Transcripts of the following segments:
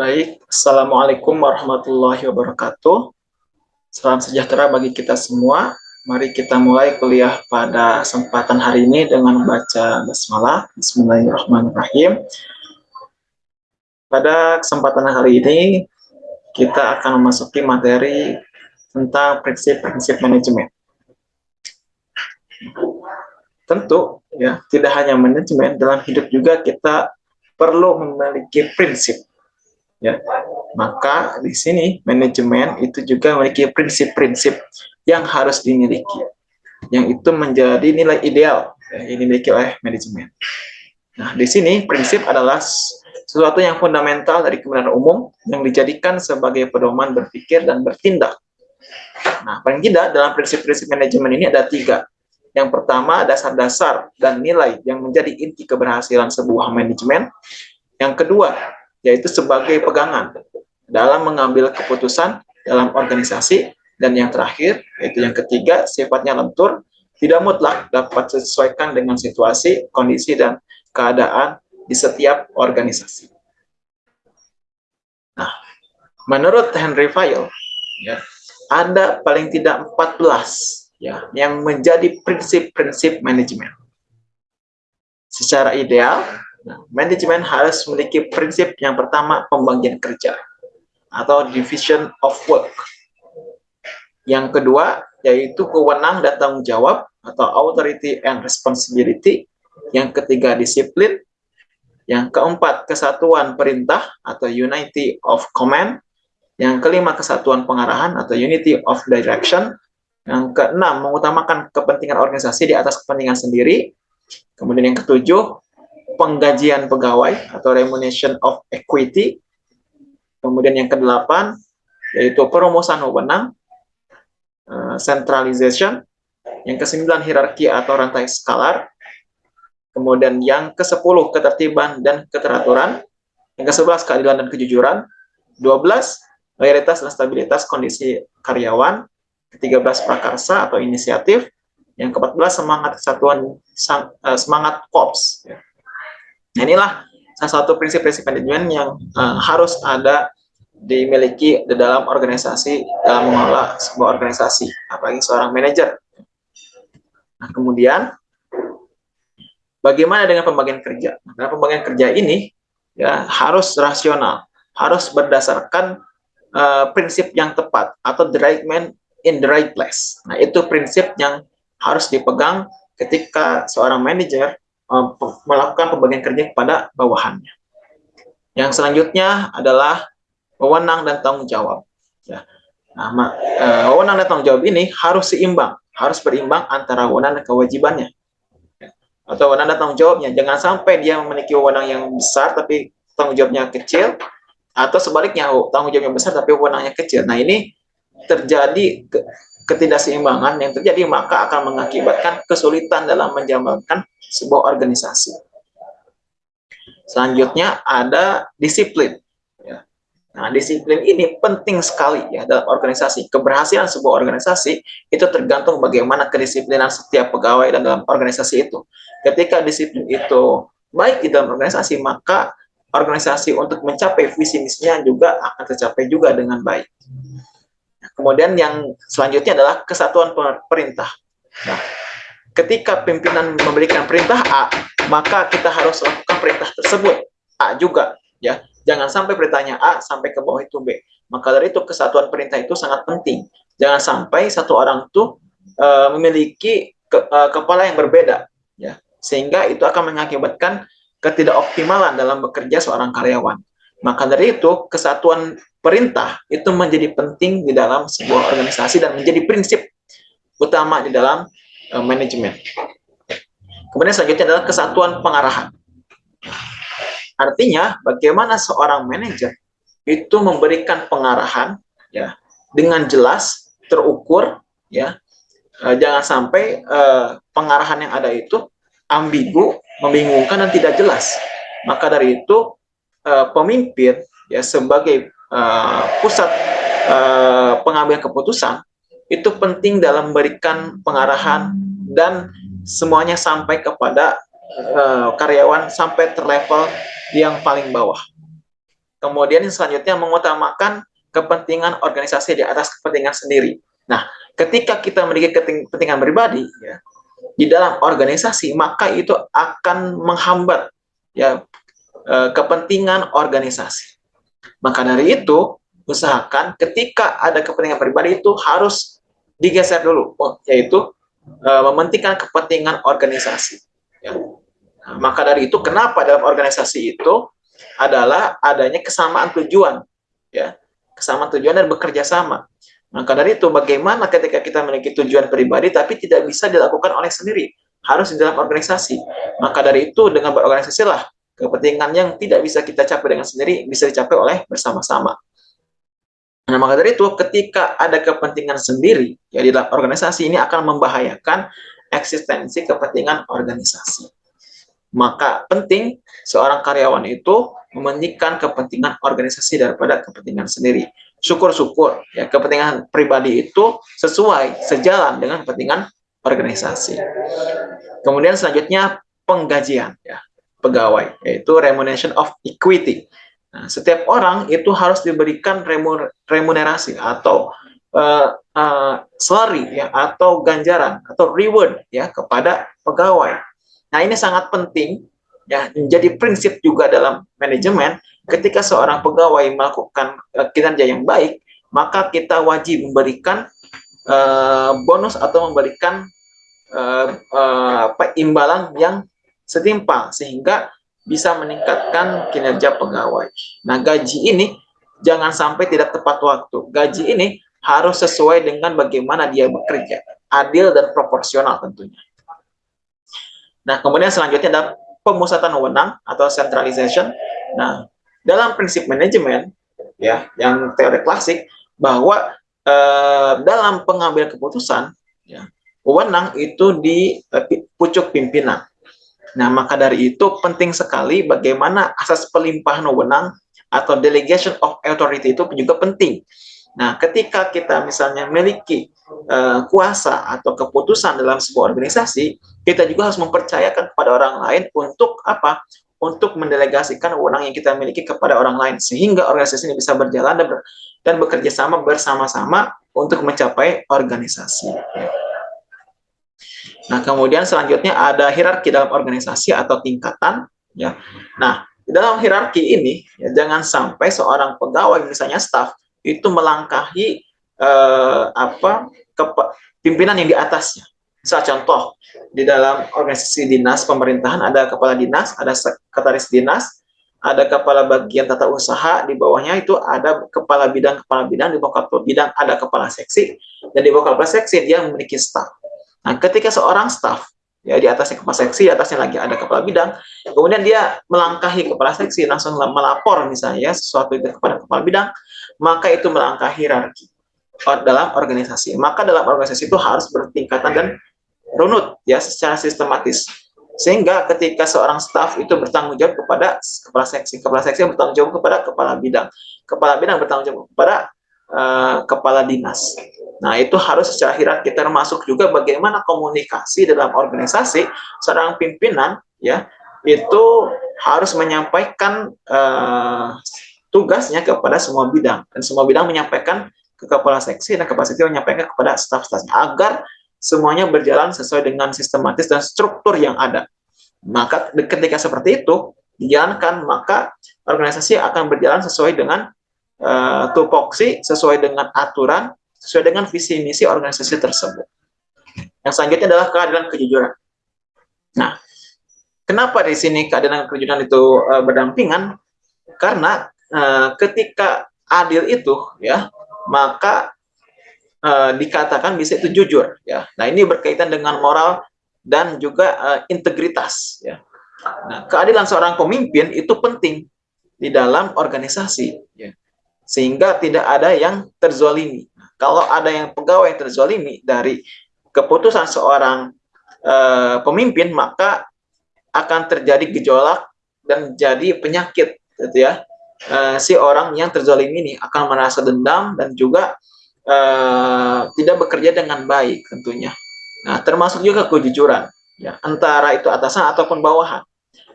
Baik, Assalamualaikum warahmatullahi wabarakatuh. Salam sejahtera bagi kita semua. Mari kita mulai kuliah pada kesempatan hari ini dengan membaca basmalah. Bismillahirrahmanirrahim. Pada kesempatan hari ini, kita akan memasuki materi tentang prinsip-prinsip manajemen. Tentu, ya, tidak hanya manajemen, dalam hidup juga kita perlu memiliki prinsip Ya, maka di sini manajemen itu juga memiliki prinsip-prinsip yang harus dimiliki, yang itu menjadi nilai ideal ya, yang dimiliki oleh manajemen. Nah, di sini prinsip adalah sesuatu yang fundamental dari kebenaran umum yang dijadikan sebagai pedoman berpikir dan bertindak. Nah, paling tidak dalam prinsip-prinsip manajemen ini ada tiga. Yang pertama, dasar-dasar dan nilai yang menjadi inti keberhasilan sebuah manajemen. Yang kedua, yaitu sebagai pegangan dalam mengambil keputusan dalam organisasi, dan yang terakhir, yaitu yang ketiga, sifatnya lentur, tidak mutlak dapat disesuaikan dengan situasi, kondisi, dan keadaan di setiap organisasi. Nah, menurut Henry Fayol, ya, ada paling tidak 14 ya, yang menjadi prinsip-prinsip manajemen. Secara ideal, Nah, manajemen harus memiliki prinsip yang pertama pembagian kerja atau division of work. Yang kedua yaitu kewenang dan tanggung jawab atau authority and responsibility. Yang ketiga disiplin. Yang keempat kesatuan perintah atau unity of command. Yang kelima kesatuan pengarahan atau unity of direction. Yang keenam mengutamakan kepentingan organisasi di atas kepentingan sendiri. Kemudian yang ketujuh penggajian pegawai atau remuneration of equity. Kemudian yang kedelapan yaitu perumusan wewenang, uh, centralization. Yang kesembilan hierarki atau rantai skalar. Kemudian yang ke-10 ketertiban dan keteraturan. Yang ke-11 keadilan dan kejujuran. 12 loyalitas dan stabilitas kondisi karyawan. Ke-13 prakarsa atau inisiatif. Yang ke-14 semangat kesatuan eh, semangat korps. Ya. Nah, inilah salah satu prinsip-prinsip manajemen yang uh, harus ada dimiliki di dalam organisasi dalam mengelola sebuah organisasi, apalagi seorang manajer. Nah, kemudian bagaimana dengan pembagian kerja? Nah, pembagian kerja ini ya harus rasional, harus berdasarkan uh, prinsip yang tepat atau the right man in the right place. Nah, itu prinsip yang harus dipegang ketika seorang manajer melakukan pembagian kerja kepada bawahannya. Yang selanjutnya adalah wewenang dan tanggung jawab. Ya. Nah, uh, wewenang dan tanggung jawab ini harus seimbang, harus berimbang antara wewenang dan kewajibannya. Atau wewenang dan tanggung jawabnya. Jangan sampai dia memiliki wewenang yang besar tapi tanggung jawabnya kecil, atau sebaliknya tanggung jawabnya besar tapi wewenangnya kecil. Nah ini terjadi ketidakseimbangan yang terjadi maka akan mengakibatkan kesulitan dalam menjalankan sebuah organisasi. Selanjutnya ada disiplin. Ya. Nah, disiplin ini penting sekali ya dalam organisasi. Keberhasilan sebuah organisasi itu tergantung bagaimana kedisiplinan setiap pegawai dan dalam organisasi itu. Ketika disiplin itu baik di dalam organisasi, maka organisasi untuk mencapai visi misinya juga akan tercapai juga dengan baik. Kemudian yang selanjutnya adalah kesatuan perintah. Nah, ketika pimpinan memberikan perintah A, maka kita harus lakukan perintah tersebut. A juga, ya. Jangan sampai perintahnya A sampai ke bawah itu B. Maka dari itu kesatuan perintah itu sangat penting. Jangan sampai satu orang itu uh, memiliki ke, uh, kepala yang berbeda, ya. Sehingga itu akan mengakibatkan ketidakoptimalan dalam bekerja seorang karyawan. Maka dari itu, kesatuan perintah itu menjadi penting di dalam sebuah organisasi dan menjadi prinsip utama di dalam uh, manajemen. Kemudian selanjutnya adalah kesatuan pengarahan. Artinya, bagaimana seorang manajer itu memberikan pengarahan ya dengan jelas, terukur, ya. Uh, jangan sampai uh, pengarahan yang ada itu ambigu, membingungkan dan tidak jelas. Maka dari itu uh, pemimpin ya sebagai uh, pusat uh, pengambilan keputusan itu penting dalam memberikan pengarahan dan semuanya sampai kepada uh, karyawan sampai terlevel yang paling bawah. kemudian selanjutnya mengutamakan kepentingan organisasi di atas kepentingan sendiri. Nah, ketika kita memiliki kepentingan pribadi ya, di dalam organisasi, maka itu akan menghambat ya eh, kepentingan organisasi. Maka dari itu, usahakan ketika ada kepentingan pribadi itu harus digeser dulu, yaitu uh, mementingkan kepentingan organisasi. Ya. Nah, maka dari itu, kenapa dalam organisasi itu adalah adanya kesamaan tujuan, ya, kesamaan tujuan dan bekerja sama. Maka dari itu, bagaimana ketika kita memiliki tujuan pribadi tapi tidak bisa dilakukan oleh sendiri, harus di dalam organisasi. Maka dari itu, dengan berorganisasi lah kepentingan yang tidak bisa kita capai dengan sendiri bisa dicapai oleh bersama-sama. Nah, maka dari itu, ketika ada kepentingan sendiri, ya di dalam organisasi ini akan membahayakan eksistensi kepentingan organisasi. Maka penting seorang karyawan itu mementingkan kepentingan organisasi daripada kepentingan sendiri. Syukur-syukur ya kepentingan pribadi itu sesuai sejalan dengan kepentingan organisasi. Kemudian selanjutnya penggajian ya pegawai yaitu remuneration of equity. Nah, setiap orang itu harus diberikan remunerasi atau uh, uh, salary ya atau ganjaran atau reward ya kepada pegawai. Nah, ini sangat penting ya menjadi prinsip juga dalam manajemen ketika seorang pegawai melakukan uh, kinerja yang baik, maka kita wajib memberikan uh, bonus atau memberikan uh, uh, apa imbalan yang setimpal sehingga bisa meningkatkan kinerja pegawai. Nah, gaji ini jangan sampai tidak tepat waktu. Gaji ini harus sesuai dengan bagaimana dia bekerja, adil dan proporsional tentunya. Nah, kemudian selanjutnya ada pemusatan wewenang atau centralization. Nah, dalam prinsip manajemen ya yang teori klasik bahwa eh, dalam pengambilan keputusan ya, wewenang itu di eh, pucuk pimpinan. Nah, maka dari itu penting sekali bagaimana asas pelimpahan wewenang atau delegation of authority itu juga penting. Nah, ketika kita misalnya memiliki uh, kuasa atau keputusan dalam sebuah organisasi, kita juga harus mempercayakan kepada orang lain untuk apa? Untuk mendelegasikan wewenang yang kita miliki kepada orang lain sehingga organisasi ini bisa berjalan dan, dan bekerja sama bersama-sama untuk mencapai organisasi. Nah, kemudian selanjutnya ada hierarki dalam organisasi atau tingkatan. Ya. Nah, dalam hierarki ini, ya, jangan sampai seorang pegawai, misalnya staff, itu melangkahi eh, apa pimpinan yang di atasnya. Misal contoh, di dalam organisasi dinas pemerintahan ada kepala dinas, ada sekretaris dinas, ada kepala bagian tata usaha, di bawahnya itu ada kepala bidang, kepala bidang, di bawah kepala bidang ada kepala seksi, dan di bawah kepala seksi dia memiliki staf. Nah, ketika seorang staff ya di atasnya kepala seksi, di atasnya lagi ada kepala bidang, kemudian dia melangkahi kepala seksi langsung melapor misalnya sesuatu itu kepada kepala bidang, maka itu melangkahi hierarki dalam organisasi. Maka dalam organisasi itu harus bertingkatan dan runut ya secara sistematis. Sehingga ketika seorang staff itu bertanggung jawab kepada kepala seksi, kepala seksi bertanggung jawab kepada kepala bidang, kepala bidang bertanggung jawab kepada uh, kepala dinas. Nah, itu harus secara hierarki termasuk juga bagaimana komunikasi dalam organisasi seorang pimpinan ya itu harus menyampaikan uh, tugasnya kepada semua bidang dan semua bidang menyampaikan ke kepala seksi dan kepala seksi menyampaikan kepada staf-stafnya agar semuanya berjalan sesuai dengan sistematis dan struktur yang ada. Maka ketika seperti itu dijalankan maka organisasi akan berjalan sesuai dengan uh, tupoksi, sesuai dengan aturan sesuai dengan visi misi organisasi tersebut. Yang selanjutnya adalah keadilan kejujuran. Nah, kenapa di sini keadilan kejujuran itu uh, berdampingan? Karena uh, ketika adil itu ya, maka uh, dikatakan bisa itu jujur ya. Nah, ini berkaitan dengan moral dan juga uh, integritas ya. Nah, keadilan seorang pemimpin itu penting di dalam organisasi ya. Sehingga tidak ada yang terzolimi kalau ada yang pegawai yang terzolimi dari keputusan seorang uh, pemimpin, maka akan terjadi gejolak dan jadi penyakit, gitu ya. Uh, si orang yang terzolimi ini akan merasa dendam dan juga uh, tidak bekerja dengan baik tentunya. Nah, termasuk juga kejujuran, ya, antara itu atasan ataupun bawahan.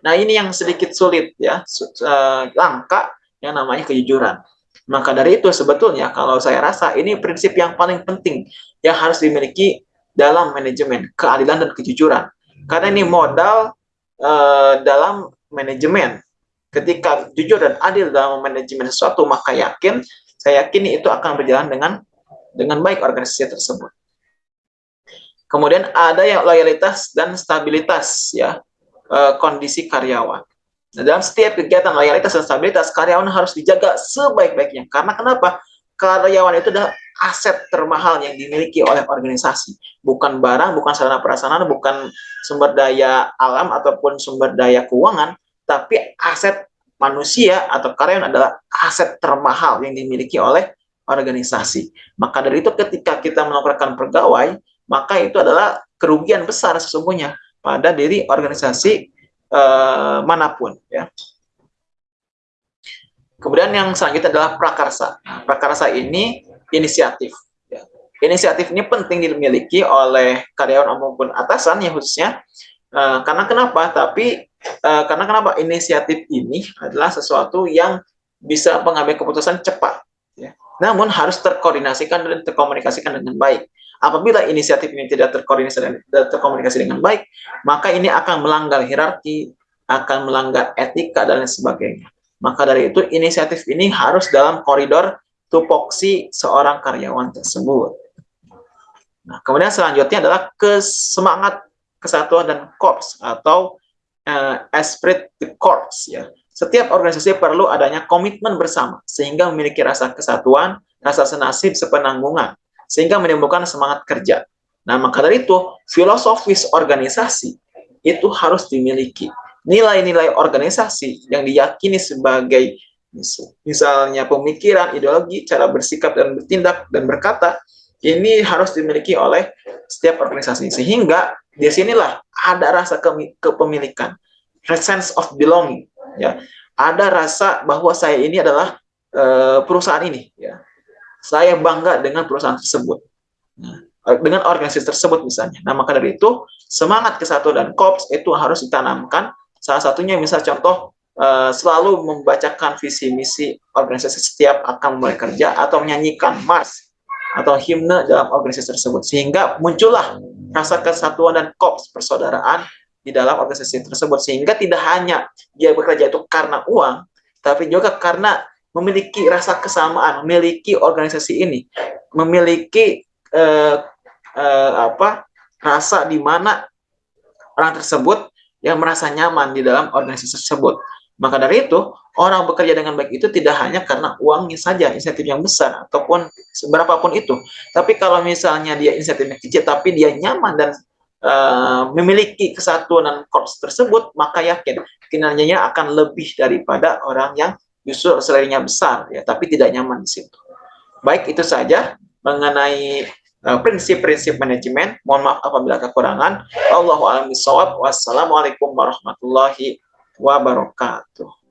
Nah, ini yang sedikit sulit ya, uh, langka yang namanya kejujuran. Maka dari itu sebetulnya kalau saya rasa ini prinsip yang paling penting yang harus dimiliki dalam manajemen, keadilan dan kejujuran. Karena ini modal uh, dalam manajemen. Ketika jujur dan adil dalam manajemen sesuatu, maka yakin, saya yakin itu akan berjalan dengan dengan baik organisasi tersebut. Kemudian ada yang loyalitas dan stabilitas ya uh, kondisi karyawan. Dalam setiap kegiatan loyalitas dan stabilitas, karyawan harus dijaga sebaik-baiknya. Karena kenapa? Karyawan itu adalah aset termahal yang dimiliki oleh organisasi. Bukan barang, bukan sarana prasarana, bukan sumber daya alam ataupun sumber daya keuangan, tapi aset manusia atau karyawan adalah aset termahal yang dimiliki oleh organisasi. Maka dari itu ketika kita melakukan pegawai, maka itu adalah kerugian besar sesungguhnya pada diri organisasi uh, mana pun ya. Kemudian yang selanjutnya adalah prakarsa. Prakarsa ini inisiatif. Ya. Inisiatif ini penting dimiliki oleh karyawan maupun atasan ya khususnya. Uh, karena kenapa? Tapi uh, karena kenapa inisiatif ini adalah sesuatu yang bisa mengambil keputusan cepat. Ya. Namun harus terkoordinasikan dan terkomunikasikan dengan baik. Apabila inisiatif ini tidak terkoordinasi dan terkomunikasi dengan baik, maka ini akan melanggar hierarki, akan melanggar etika dan lain sebagainya. Maka dari itu inisiatif ini harus dalam koridor tupoksi seorang karyawan tersebut. Nah, kemudian selanjutnya adalah kesemangat kesatuan dan korps atau uh, esprit de corps ya. Setiap organisasi perlu adanya komitmen bersama sehingga memiliki rasa kesatuan, rasa senasib, sepenanggungan sehingga menimbulkan semangat kerja. Nah, maka dari itu, filosofis organisasi itu harus dimiliki. Nilai-nilai organisasi yang diyakini sebagai misalnya pemikiran, ideologi, cara bersikap dan bertindak dan berkata, ini harus dimiliki oleh setiap organisasi. Sehingga di sinilah ada rasa kepemilikan, sense of belonging. Ya, ada rasa bahwa saya ini adalah uh, perusahaan ini. Ya, saya bangga dengan perusahaan tersebut. Nah, dengan organisasi tersebut misalnya. Nah, maka dari itu, semangat kesatuan dan kops itu harus ditanamkan. Salah satunya misal contoh, uh, selalu membacakan visi misi organisasi setiap akan mulai kerja atau menyanyikan mars atau himne dalam organisasi tersebut. Sehingga muncullah rasa kesatuan dan kops persaudaraan di dalam organisasi tersebut. Sehingga tidak hanya dia bekerja itu karena uang, tapi juga karena memiliki rasa kesamaan, memiliki organisasi ini, memiliki eh, eh, apa rasa di mana orang tersebut yang merasa nyaman di dalam organisasi tersebut. Maka dari itu, orang bekerja dengan baik itu tidak hanya karena uangnya saja, insentif yang besar, ataupun seberapapun itu. Tapi kalau misalnya dia insentifnya kecil, tapi dia nyaman dan uh, memiliki kesatuan dan korps tersebut, maka yakin kinerjanya akan lebih daripada orang yang justru selerinya besar ya tapi tidak nyaman di situ. Baik itu saja mengenai uh, prinsip-prinsip uh, manajemen. Mohon maaf apabila kekurangan. Allahu a'lam Wassalamualaikum warahmatullahi wabarakatuh